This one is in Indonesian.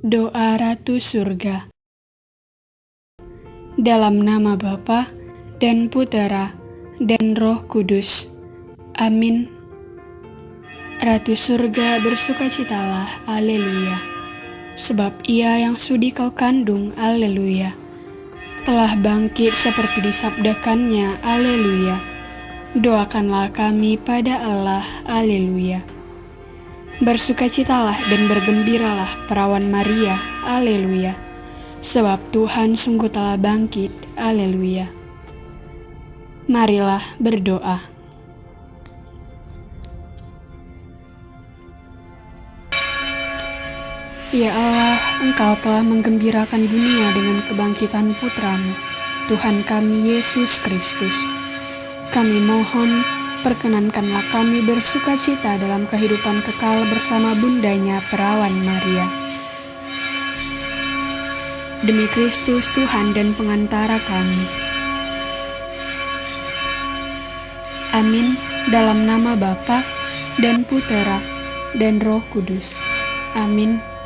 Doa Ratu Surga Dalam nama Bapa dan Putera dan Roh Kudus. Amin. Ratu Surga bersukacitalah, Haleluya. Sebab ia yang sudi kau kandung, Haleluya. Telah bangkit seperti disabdakannya, Haleluya. Doakanlah kami pada Allah, Haleluya. Bersukacitalah dan bergembiralah perawan Maria, Haleluya. Sebab Tuhan sungguh telah bangkit, Haleluya. Marilah berdoa. Ya Allah, Engkau telah menggembirakan dunia dengan kebangkitan putramu, Tuhan kami Yesus Kristus. Kami mohon perkenankanlah kami bersuka cita dalam kehidupan kekal bersama bundanya perawan Maria. Demi Kristus Tuhan dan pengantara kami. Amin dalam nama Bapa dan Putera dan Roh Kudus. Amin.